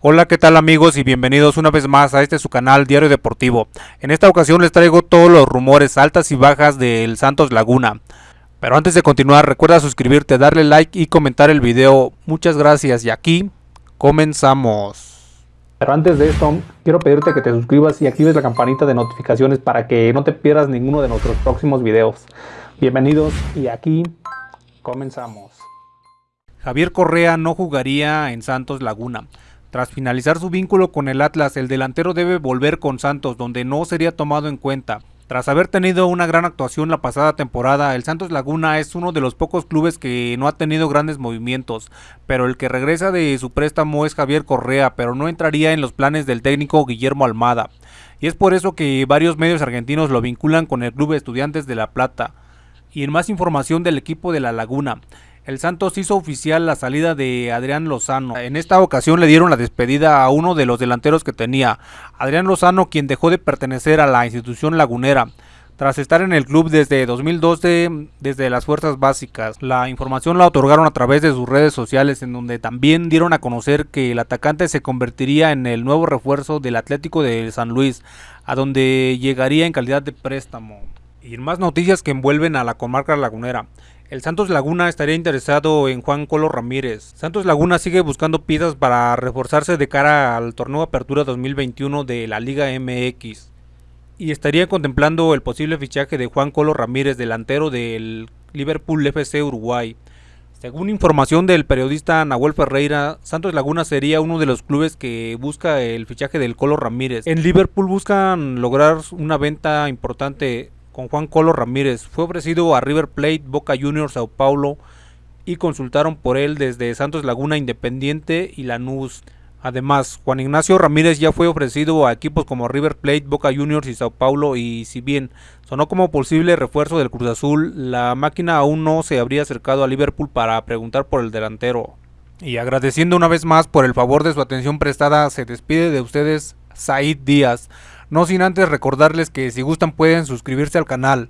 Hola, ¿qué tal amigos y bienvenidos una vez más a este su canal Diario Deportivo. En esta ocasión les traigo todos los rumores altas y bajas del Santos Laguna. Pero antes de continuar, recuerda suscribirte, darle like y comentar el video. Muchas gracias y aquí comenzamos. Pero antes de esto, quiero pedirte que te suscribas y actives la campanita de notificaciones para que no te pierdas ninguno de nuestros próximos videos. Bienvenidos y aquí comenzamos. Javier Correa no jugaría en Santos Laguna. Tras finalizar su vínculo con el Atlas, el delantero debe volver con Santos, donde no sería tomado en cuenta. Tras haber tenido una gran actuación la pasada temporada, el Santos Laguna es uno de los pocos clubes que no ha tenido grandes movimientos, pero el que regresa de su préstamo es Javier Correa, pero no entraría en los planes del técnico Guillermo Almada. Y es por eso que varios medios argentinos lo vinculan con el Club Estudiantes de La Plata. Y en más información del equipo de La Laguna, el Santos hizo oficial la salida de Adrián Lozano. En esta ocasión le dieron la despedida a uno de los delanteros que tenía, Adrián Lozano, quien dejó de pertenecer a la institución lagunera. Tras estar en el club desde 2012, desde las fuerzas básicas, la información la otorgaron a través de sus redes sociales, en donde también dieron a conocer que el atacante se convertiría en el nuevo refuerzo del Atlético de San Luis, a donde llegaría en calidad de préstamo. Y más noticias que envuelven a la comarca lagunera. El Santos Laguna estaría interesado en Juan Colo Ramírez. Santos Laguna sigue buscando piezas para reforzarse de cara al torneo Apertura 2021 de la Liga MX. Y estaría contemplando el posible fichaje de Juan Colo Ramírez, delantero del Liverpool FC Uruguay. Según información del periodista Nahuel Ferreira, Santos Laguna sería uno de los clubes que busca el fichaje del Colo Ramírez. En Liverpool buscan lograr una venta importante con Juan Colo Ramírez. Fue ofrecido a River Plate, Boca Juniors, Sao Paulo y consultaron por él desde Santos Laguna Independiente y Lanús. Además, Juan Ignacio Ramírez ya fue ofrecido a equipos como River Plate, Boca Juniors y Sao Paulo y si bien sonó como posible refuerzo del Cruz Azul, la máquina aún no se habría acercado a Liverpool para preguntar por el delantero. Y agradeciendo una vez más por el favor de su atención prestada, se despide de ustedes Said Díaz. No sin antes recordarles que si gustan pueden suscribirse al canal.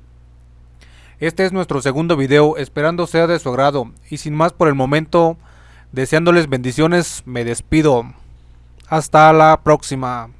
Este es nuestro segundo video, esperando sea de su agrado. Y sin más por el momento, deseándoles bendiciones, me despido. Hasta la próxima.